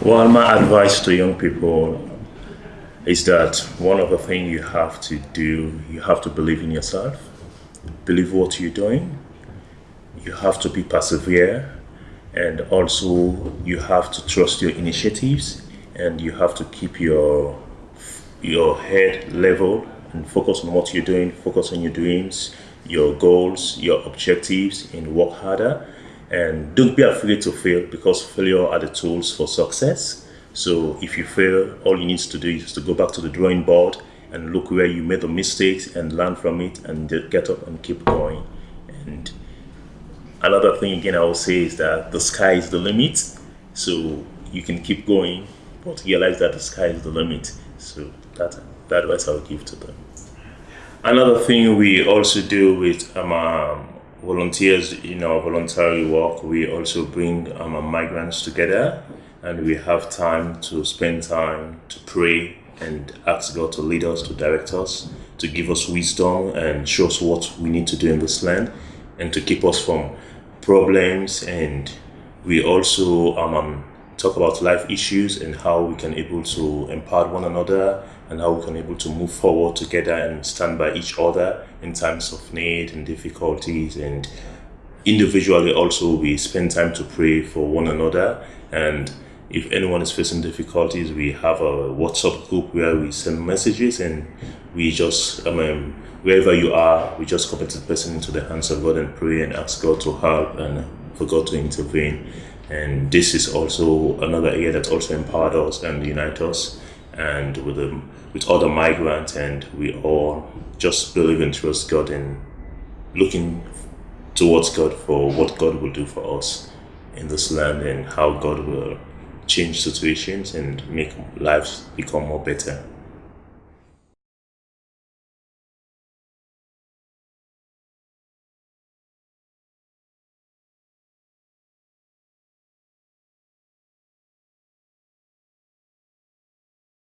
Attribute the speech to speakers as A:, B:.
A: Well, my advice to young people is that one of the things you have to do, you have to believe in yourself, believe what you're doing, you have to be persevere, and also you have to trust your initiatives, and you have to keep your your head level and focus on what you're doing, focus on your dreams, your goals, your objectives, and work harder. And don't be afraid to fail because failure are the tools for success. So if you fail all you need to do is to go back to the drawing board and look where you made the mistakes and learn from it and get up and keep going. And another thing again i will say is that the sky is the limit so you can keep going but realize that the sky is the limit. So that that advice i will give to them. Another thing we also do with um, um volunteers in our voluntary work, we also bring um, migrants together. And we have time to spend time to pray and ask God to lead us, to direct us, to give us wisdom and show us what we need to do in this land and to keep us from problems. And we also um, talk about life issues and how we can able to empower one another and how we can able to move forward together and stand by each other in times of need and difficulties. And individually also we spend time to pray for one another. And if anyone is facing difficulties we have a whatsapp group where we send messages and we just I mean, wherever you are we just commit the person into the hands of god and pray and ask god to help and for god to intervene and this is also another area that also empowered us and unite us and with the with other migrants and we all just believe and trust God and looking towards God for what God will do for us in this land and how God will change situations and make lives become more better.